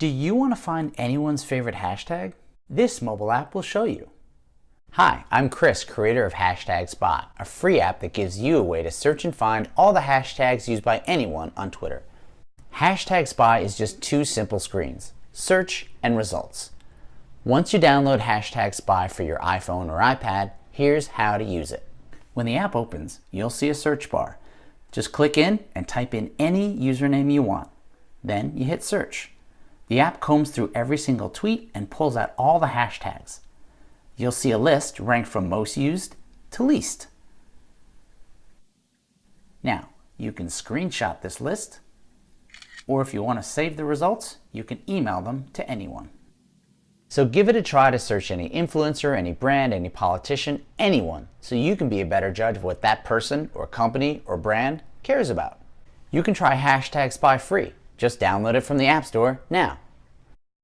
Do you want to find anyone's favorite hashtag? This mobile app will show you. Hi, I'm Chris, creator of Hashtag Spy, a free app that gives you a way to search and find all the hashtags used by anyone on Twitter. Hashtag Spy is just two simple screens, search and results. Once you download Hashtag Spy for your iPhone or iPad, here's how to use it. When the app opens, you'll see a search bar. Just click in and type in any username you want. Then you hit search. The app combs through every single tweet and pulls out all the hashtags you'll see a list ranked from most used to least. Now, you can screenshot this list, or if you want to save the results, you can email them to anyone. So give it a try to search any influencer, any brand, any politician, anyone, so you can be a better judge of what that person or company or brand cares about. You can try hashtag spy free. Just download it from the App Store now.